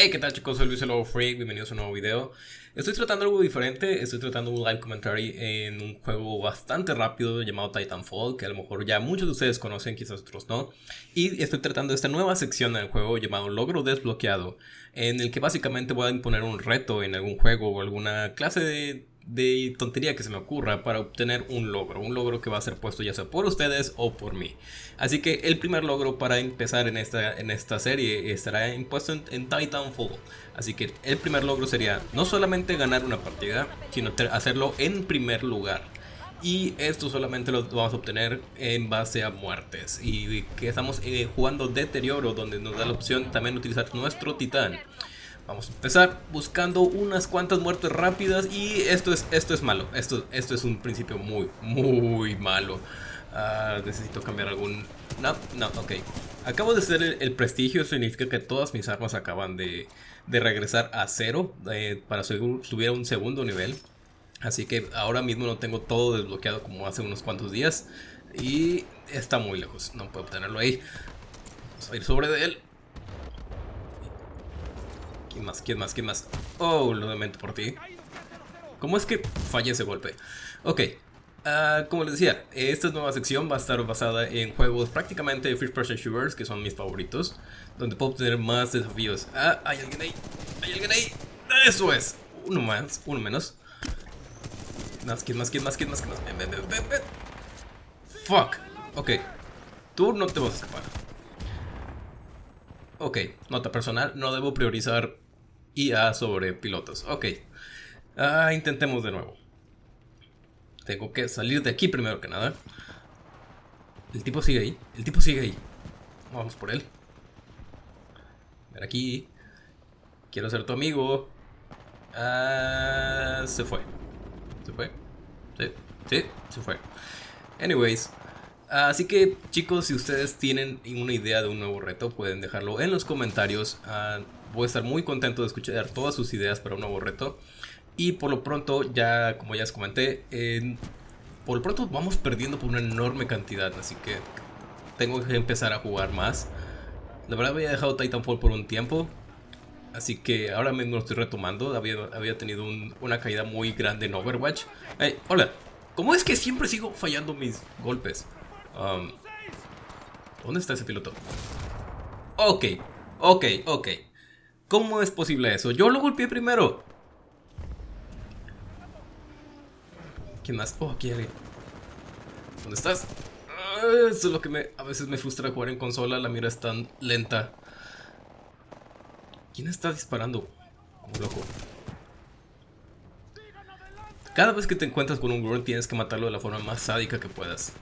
Hey, ¿qué tal chicos? Soy Luis el Lobo Freak, bienvenidos a un nuevo video. Estoy tratando algo diferente, estoy tratando un live commentary en un juego bastante rápido llamado Titanfall, que a lo mejor ya muchos de ustedes conocen, quizás otros no. Y estoy tratando esta nueva sección del juego llamado Logro Desbloqueado, en el que básicamente voy a imponer un reto en algún juego o alguna clase de de tontería que se me ocurra para obtener un logro, un logro que va a ser puesto ya sea por ustedes o por mí. Así que el primer logro para empezar en esta, en esta serie estará impuesto en, Titanfall. Así que el primer logro sería no solamente ganar una partida, sino hacerlo en primer lugar. Y esto solamente lo vamos a obtener en base a muertes. Y que estamos eh, jugando deterioro, donde nos da la opción también utilizar nuestro titán. Vamos a empezar buscando unas cuantas muertes rápidas y esto es, esto es malo. Esto, esto es un principio muy, muy malo. Ah, necesito cambiar algún... No, no, ok. Acabo de hacer el, prestigio, significa que todas mis armas acaban de, de regresar a cero eh, para subir a un segundo nivel. Así que ahora mismo no tengo todo desbloqueado como hace unos cuantos días. Y está muy lejos, no puedo obtenerlo ahí. Vamos a ir sobre él. ¿Quién más? ¿Quién más? ¿Quién más? Oh, lo lamento por ti. ¿Cómo es que fallé ese golpe? Ok, uh, como les decía, esta nueva sección va a estar basada en juegos prácticamente first person shooters, que son mis favoritos, donde puedo obtener más desafíos. Ah, hay alguien ahí, hay alguien ahí. Eso es. Uno más, uno menos. Más, ¿quién más? ¿Quién más? ¿Quién más? ¿Quién más? Ven, ven. Fuck. Ok. Tú no te vas a escapar. Ok, nota personal, no debo priorizar IA sobre pilotos. Ok. Ah, intentemos de nuevo. Tengo que salir de aquí primero que nada. El tipo sigue ahí. El tipo sigue ahí. Vamos por él. Ver aquí. Quiero ser tu amigo. Ah, se fue. ¿Se fue? Sí, sí, se fue. Anyways. Así que chicos, si ustedes tienen una idea de un nuevo reto, pueden dejarlo en los comentarios. Ah, voy a estar muy contento de escuchar todas sus ideas para un nuevo reto. Y por lo pronto, ya como ya les comenté, por lo pronto vamos perdiendo por una enorme cantidad. Así que tengo que empezar a jugar más. La verdad había dejado Titanfall por un tiempo. Así que ahora mismo lo estoy retomando. Había, había tenido una caída muy grande en Overwatch. Hola. ¿Cómo es que siempre sigo fallando mis golpes? Um, ¿Dónde está ese piloto? Ok, ok, ok. ¿Cómo es posible eso? Yo lo golpeé primero. ¿Quién más? Oh, aquí hay ¿Dónde estás? Ah, eso es lo que me, a veces me frustra jugar en consola. La mira es tan lenta. ¿Quién está disparando? Como loco. Cada vez que te encuentras con un grunt tienes que matarlo de la forma más sádica que puedas.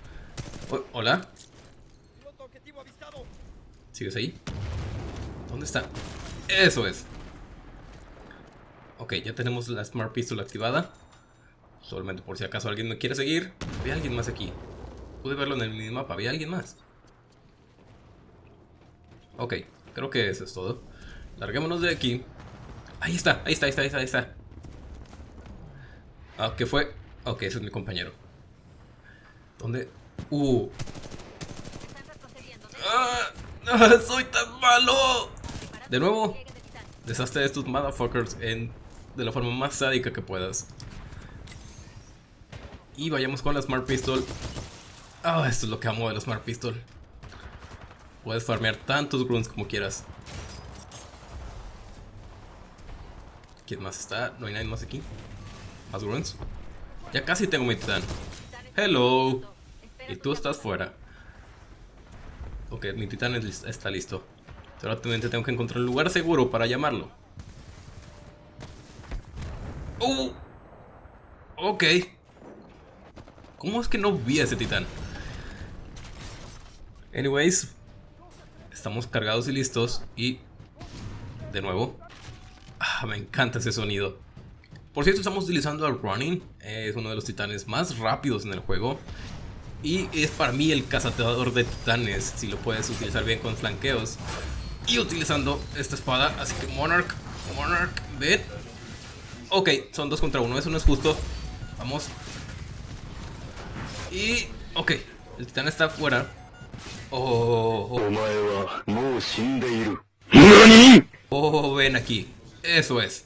Hola. ¿Sigues ahí? ¿Dónde está? Eso es. Ok, ya tenemos la Smart Pistol activada. Solamente por si acaso alguien me quiere seguir. Había alguien más aquí. Pude verlo en el minimapa. Había alguien más. Ok, creo que eso es todo. Larguémonos de aquí. Ahí está, ahí está, ahí está, ahí está, ahí está. Ah, ¿qué fue? Ok, ese es mi compañero. ¿Dónde? Uh. ¡Ah! ¡Soy tan malo! De nuevo, deshazte de estos motherfuckers en, de la forma más sádica que puedas. Y vayamos con la Smart Pistol. Ah, esto es lo que amo de la Smart Pistol. Puedes farmear tantos grunts como quieras. ¿Quién más está? ¿No hay nadie más aquí? ¿Más grunts? Ya casi tengo mi titán. Hello. Y tú estás fuera. Ok, mi titán está listo. Solamente tengo que encontrar un lugar seguro para llamarlo. ¡Oh! Ok. ¿Cómo es que no vi a ese titán? Anyways. Estamos cargados y listos. Y... De nuevo. Ah, me encanta ese sonido. Por cierto, estamos utilizando al Running. Es uno de los titanes más rápidos en el juego. Y es para mí el cazador de titanes, si lo puedes utilizar bien con flanqueos. Y utilizando esta espada, así que Monarch, Monarch, ven. Ok, son dos contra uno, eso no es justo. Vamos. Y... Ok, el titán está fuera. Oh, oh. Oh, ven aquí. Eso es.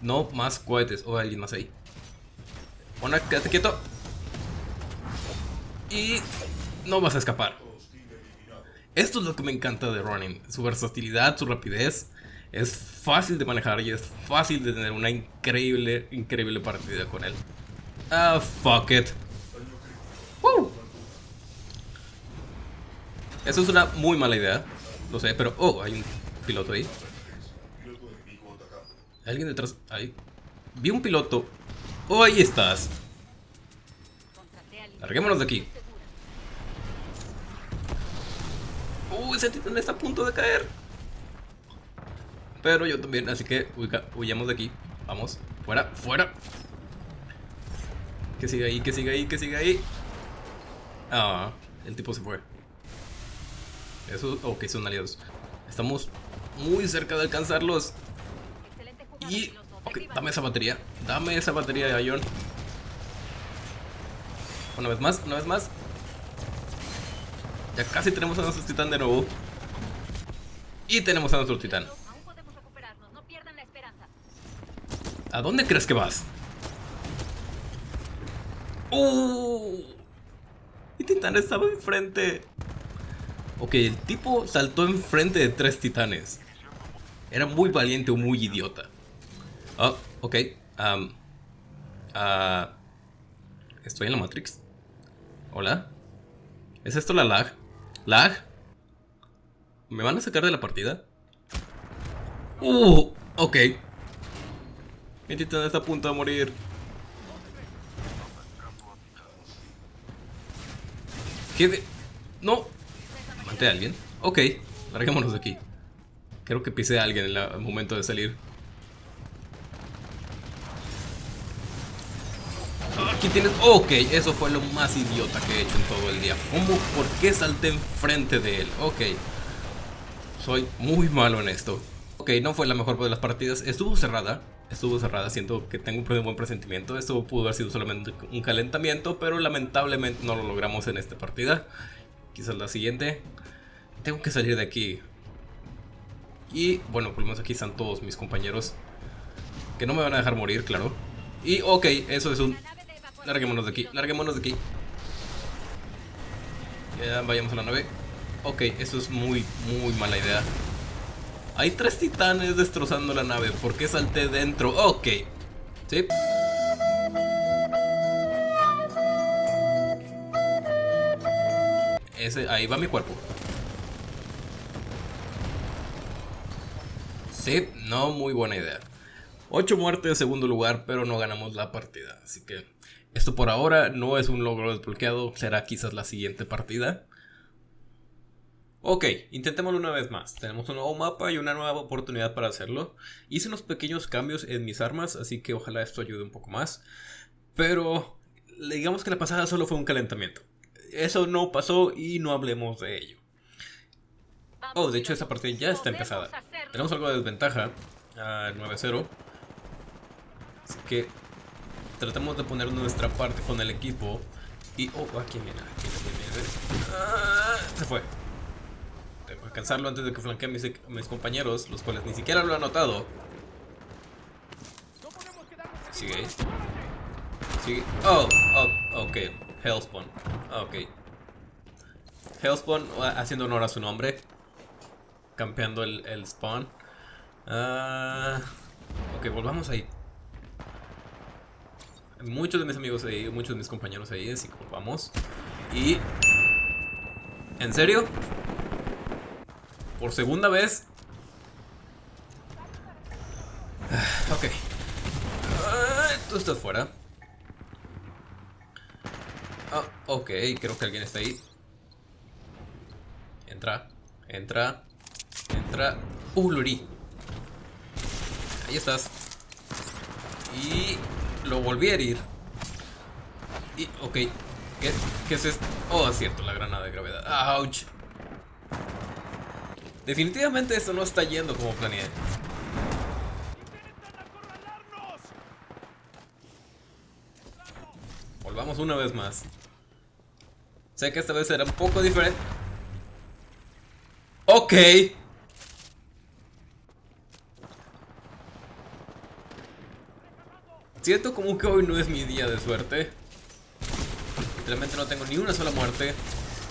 No más cohetes. O oh, alguien más ahí. Ona, quédate quieto. Y no vas a escapar. Esto es lo que me encanta de Running. Su versatilidad, su rapidez. Es fácil de manejar y es fácil de tener una increíble, increíble partida con él. Ah, fuck it. Eso es una muy mala idea. Lo sé, pero... Oh, hay un piloto ahí. alguien detrás? Ahí. Vi un piloto. Oh, ahí estás. Larguémonos de aquí. Uh, ese titán está a punto de caer. Pero yo también, así que huyamos de aquí. Vamos, fuera, fuera. Que siga ahí, que siga ahí, que siga ahí. Ah, el tipo se fue. Eso, ok, son aliados. Estamos muy cerca de alcanzarlos. Y, ok, dame esa batería. Dame esa batería de Ion. Una vez más, una vez más. Ya casi tenemos a nuestro titán de nuevo. Y tenemos a nuestro titán. ¿A dónde crees que vas? ¡Uh! Mi titán estaba enfrente. Ok, el tipo saltó enfrente de tres titanes. Era muy valiente o muy idiota. Oh, ok. Um, ¿Estoy en la Matrix? ¿Hola? ¿Es esto la lag? ¿Lag? ¿Me van a sacar de la partida? ¡Uh! Ok. Mi titán está a punto de morir. ¿Qué de...? ¡No! ¿Maté a alguien? Ok, larguémonos de aquí. Creo que pisé a alguien en el momento de salir. Aquí tienes... Ok, eso fue lo más idiota que he hecho en todo el día. ¿Cómo? ¿Por qué salté enfrente de él? Ok. Soy muy malo en esto. Ok, no fue la mejor de las partidas. Estuvo cerrada estuvo cerrada. Siento que tengo un buen presentimiento. Esto pudo haber sido solamente un calentamiento, pero lamentablemente no lo logramos en esta partida. Quizás la siguiente. Tengo que salir de aquí. Y bueno, por lo menos aquí están todos mis compañeros. Que no me van a dejar morir, claro. Y ok, eso es un... Larguémonos de aquí, larguémonos de aquí. Ya vayamos a la nave. Ok, eso es muy, muy mala idea. Hay tres titanes destrozando la nave. ¿Por qué salté dentro? Ok. ¿Sí? Ese, ahí va mi cuerpo. Sí, no muy buena idea. 8 muertes en segundo lugar, pero no ganamos la partida. Así que esto por ahora no es un logro desbloqueado. Será quizás la siguiente partida. Ok, intentémoslo una vez más. Tenemos un nuevo mapa y una nueva oportunidad para hacerlo. Hice unos pequeños cambios en mis armas, así que ojalá esto ayude un poco más. Pero digamos que la pasada solo fue un calentamiento. Eso no pasó y no hablemos de ello. Oh, de hecho esa partida ya está empezada. Tenemos algo de desventaja. A 9-0. Así que tratemos de poner nuestra parte con el equipo. Y... Oh, aquí viene, aquí viene. Ah, se fue alcanzarlo antes de que flanqueen mis, mis compañeros, los cuales ni siquiera lo han notado. Sigue. Sigue. Oh, oh, ok. Hellspawn. Ok. Hellspawn haciendo honor a su nombre. Campeando el, el spawn. Ok, volvamos ahí. Muchos de mis amigos ahí, muchos de mis compañeros ahí, así que volvamos. Y... ¿En serio? por segunda vez. Ah, ok. Tú estás fuera. Ah, ok, creo que alguien está ahí. Entra, entra, entra. Uh. Ahí estás. Y lo volví a herir. Y, ok. ¿Qué, ¿Qué es esto? Oh, es cierto, la granada de gravedad. Ouch. Definitivamente esto no está yendo como planeé. Volvamos una vez más. Sé que esta vez será un poco diferente. Ok. Siento como que hoy no es mi día de suerte. Literalmente no tengo ni una sola muerte.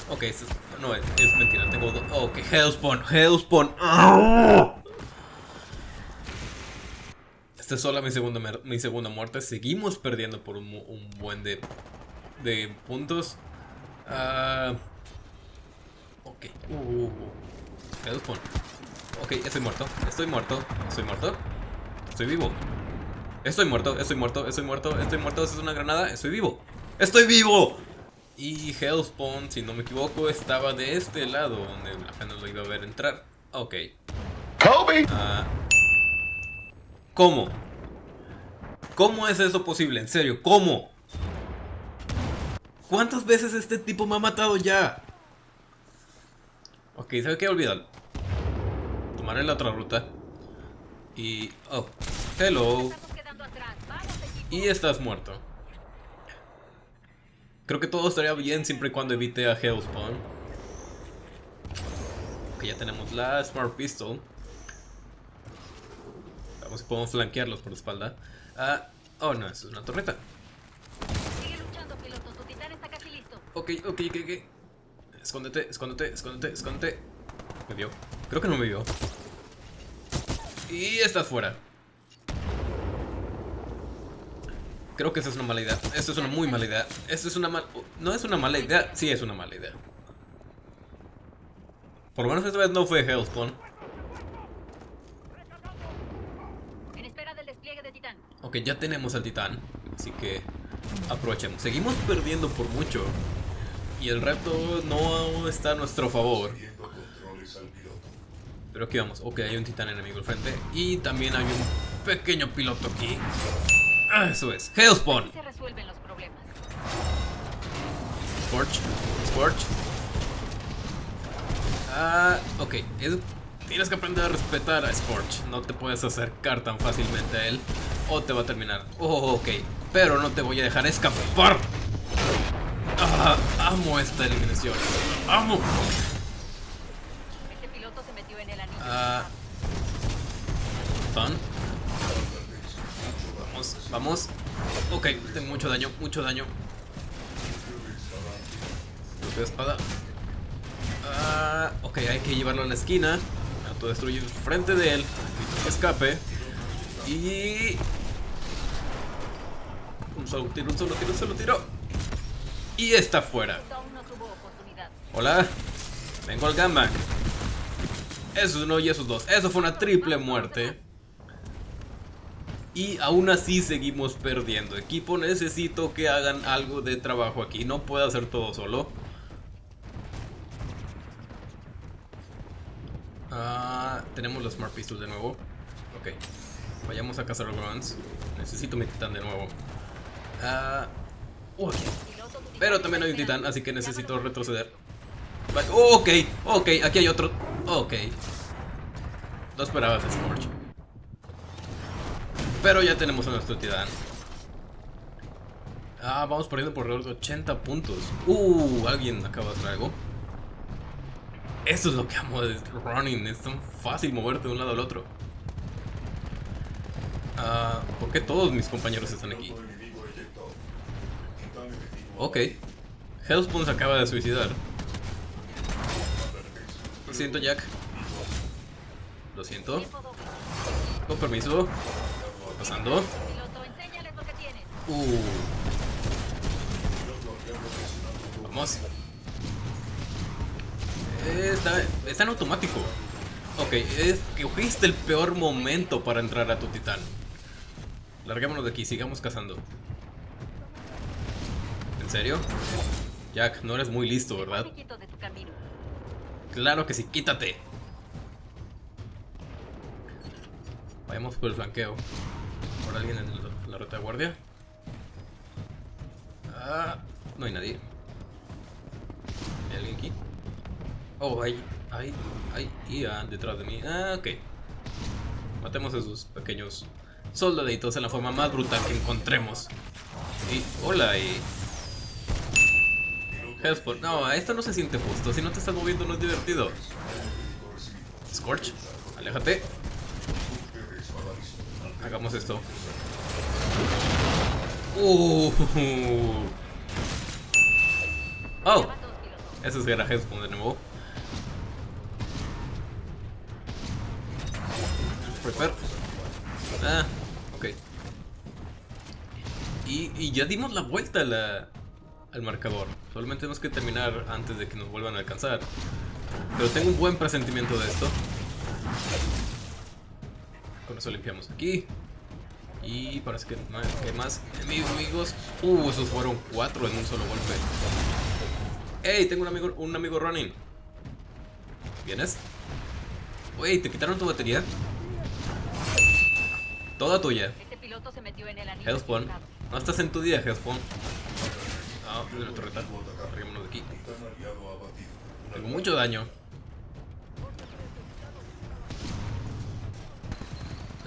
Ok, no, es, mentira, tengo dos. Ok, Hellspawn, Hellspawn. Esta es solo mi segunda, mi segunda muerte. Seguimos perdiendo por un, buen de, de puntos. Uh, ok. Uh, uh, Hellspawn. Ok, estoy muerto. Estoy muerto. Estoy muerto. Estoy vivo. Estoy muerto, estoy muerto, estoy muerto, estoy muerto. ¿Esa es una granada? Estoy vivo. ¡Estoy vivo! Y Hellspawn, si no me equivoco, estaba de este lado, donde apenas lo iba a ver entrar. Ok. Kobe. Ah, ¿Cómo? ¿Cómo es eso posible? En serio, ¿cómo? ¿Cuántas veces este tipo me ha matado ya? Ok, ¿sabe qué? Olvídalo. Tomaré la otra ruta. Y... Oh, hello. Y estás muerto. Creo que todo estaría bien siempre y cuando evite a Hellspawn. Ok, ya tenemos la Smart Pistol. Vamos si podemos flanquearlos por la espalda. Ah, oh no, eso es una torreta. Sigue luchando, piloto. Tu titán está casi listo. Ok, ok, ok, ok. Escóndete, escóndete, escóndete, escóndete. Me vio. Creo que no me vio. Y estás fuera. Creo que esa es una mala idea. Esto es una muy mala idea. Esto es una mala... No es una mala idea. Sí es una mala idea. Por lo menos esta vez no fue Hellspawn. Ok, ya tenemos al Titán. Así que aprovechemos. Seguimos perdiendo por mucho. Y el reto no está a nuestro favor. Pero aquí vamos. Ok, hay un Titán enemigo al frente. Y también hay un pequeño piloto aquí. Ah, eso es. Hellspawn. Se resuelven los problemas. Scorch. Scorch. Ah, ok. tienes que aprender a respetar a Scorch. No te puedes acercar tan fácilmente a él. O te va a terminar. Oh, ok. Pero no te voy a dejar escapar. Ah, amo esta eliminación. Amo. Este piloto se metió en el anillo. Ah. Fun. Vamos. Ok, tengo mucho daño, mucho daño. de espada. Ah, ok, hay que llevarlo a la esquina. Autodestruir frente de él. Escape. Y... Un solo tiro, un solo tiro, un solo tiro. Y está fuera. Hola. Vengo al Gamback. Esos uno y esos dos. Eso fue una triple muerte. Y aún así seguimos perdiendo. Equipo, necesito que hagan algo de trabajo aquí. No puedo hacer todo solo. Ah, tenemos los Smart Pistols de nuevo. Ok. Vayamos a cazar los Necesito mi titán de nuevo. Ah, Pero también hay un titán, así que necesito retroceder. ok, ok, aquí hay otro. Ok. No esperabas Scorch. Pero ya tenemos a nuestro titán. Ah, vamos perdiendo por alrededor de 80 puntos. Uh, alguien acaba de hacer algo. Esto es lo que amo de running. Es tan fácil moverte de un lado al otro. Ah, ¿por qué todos mis compañeros están aquí? Ok. Hellspawn se acaba de suicidar. Lo siento, Jack. Lo siento. Con permiso pasando? Uh. Vamos. Está, está en automático. Ok, es que cogiste el peor momento para entrar a tu titán. Larguémonos de aquí, sigamos cazando. ¿En serio? Jack, no eres muy listo, ¿verdad? Claro que sí, quítate. Vayamos por el flanqueo alguien en la retaguardia. Ah, no hay nadie. ¿Hay alguien aquí? Oh, hay, hay, hay IA detrás de mí. Ah, ok. Matemos a esos pequeños soldaditos en la forma más brutal que encontremos. Y, hola, y... Hellsport. No, esto no se siente justo. Si no te estás moviendo no es divertido. Scorch, aléjate. Hagamos esto. Uh. Oh. Eso es garajes como de nuevo. Prepare. Ah, ok. Y, ya dimos la vuelta al marcador. Solamente tenemos que terminar antes de que nos vuelvan a alcanzar. Pero tengo un buen presentimiento de esto. Con eso limpiamos aquí. Y parece que, que más amigos. Uh, esos fueron cuatro en un solo golpe. ¡Ey! Tengo un amigo, un amigo running. ¿Vienes? Wey, ¿te quitaron tu batería? Toda tuya. Este Hellspawn. No estás en tu día, Hellspawn. Ah, de la torreta. de aquí. Tengo mucho daño.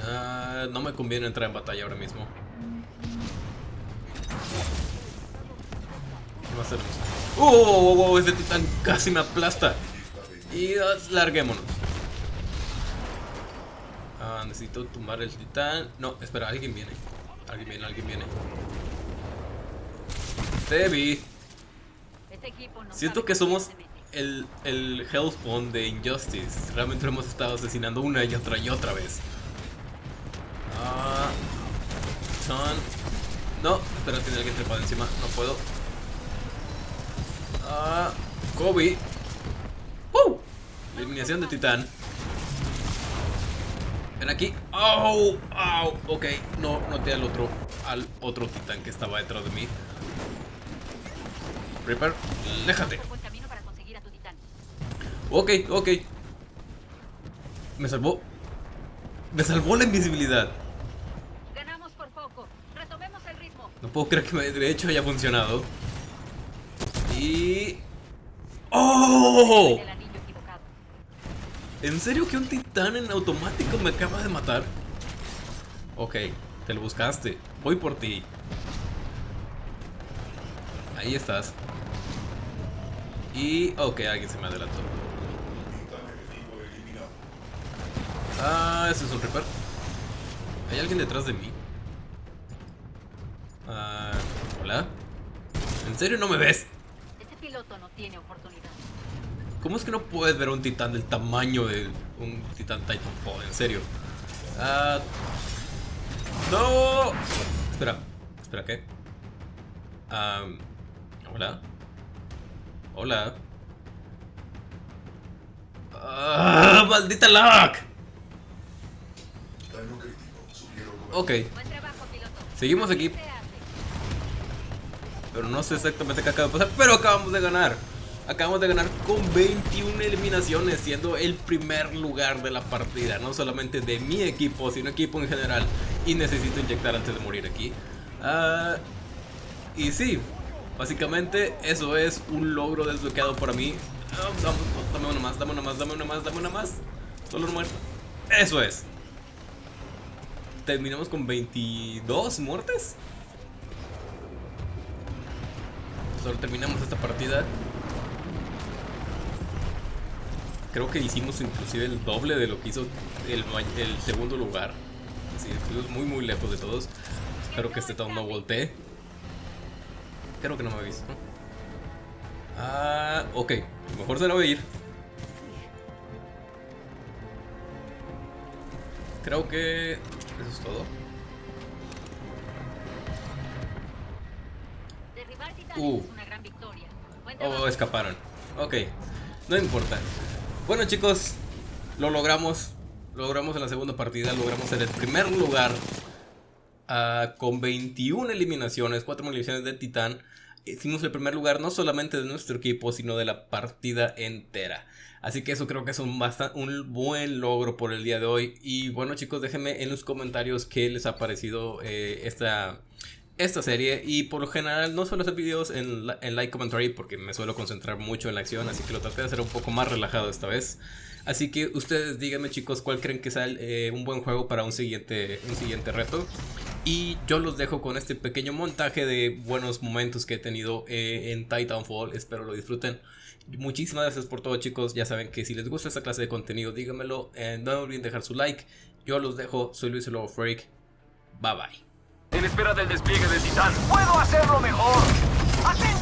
Ah, no me conviene entrar en batalla ahora mismo. ¿Qué más tenemos? ¡Oh! oh, oh, oh ese titán casi me aplasta. Y larguémonos. Ah, necesito tumbar el titán. No, espera, alguien viene. Alguien viene, alguien viene. Debbie. Este Siento que somos el, el Hellspawn de Injustice. Realmente lo hemos estado asesinando una y otra y otra vez. Ah, No, espera, tiene alguien trepado encima. No puedo. Ah, Kobe. ¡Uh! Eliminación de titán. Ven aquí. ¡Oh! ¡Oh! Ok, no noté al otro, al otro titán que estaba detrás de mí. Reaper, déjate. Ok, ok. Me salvó. Me salvó la invisibilidad. Ganamos por poco. Retomemos el ritmo. No puedo creer que de hecho haya funcionado. Y... ¡Oh! ¿En serio que un titán en automático me acaba de matar? Ok, te lo buscaste. Voy por ti. Ahí estás. Y... Ok, alguien se me adelantó. Ah, ese es un Reaper. ¿Hay alguien detrás de mí? ¿En serio no me ves? Ese piloto no tiene oportunidad. ¿Cómo es que no puedes ver un titán del tamaño de un titán Titanfall? En serio. Ah... ¡No! Espera. Espera, ¿qué? Ah... ¿Hola? Hola. ¡Ah! ¡Maldita lag! Ok. Seguimos aquí. Pero no sé exactamente qué acaba de pasar. Pero acabamos de ganar. Acabamos de ganar con 21 eliminaciones, siendo el primer lugar de la partida. No solamente de mi equipo, sino equipo en general. Y necesito inyectar antes de morir aquí. Ah, y sí, Básicamente eso es un logro desbloqueado para mí. dame una más, dame una más, dame una más, dame una más. Solo muerto. Eso es. Terminamos con 22 muertes. Terminamos esta partida. Creo que hicimos inclusive el doble de lo que hizo el, segundo lugar. Así, estuvimos muy muy lejos de todos. Espero que este town no voltee. Creo que no me ha visto. Ah, ok. Mejor se lo voy a ir. Creo que eso es todo. Uh. Oh, escaparon. Ok. No importa. Bueno chicos, lo logramos. Logramos en la segunda partida. Logramos en el primer lugar Ah, con 21 eliminaciones, 4 eliminaciones de Titán. Hicimos el primer lugar no solamente de nuestro equipo, sino de la partida entera. Así que eso creo que es un, un buen logro por el día de hoy. Y bueno chicos, déjenme en los comentarios qué les ha parecido eh, esta, esta serie. Y por lo general no suelo hacer videos en, like commentary porque me suelo concentrar mucho en la acción. Así que lo traté de hacer un poco más relajado esta vez. Así que ustedes díganme chicos cuál creen que sea eh, un buen juego para un siguiente, un siguiente reto. Y yo los dejo con este pequeño montaje de buenos momentos que he tenido eh, en Titanfall. Espero lo disfruten. Muchísimas gracias por todo chicos. Ya saben que si les gusta esta clase de contenido, díganmelo. Eh, no olviden dejar su like. Yo los dejo. Soy Luis Lobo Freak. Bye bye. En espera del despliegue del Titán. ¡Puedo hacerlo mejor! ¡Atento!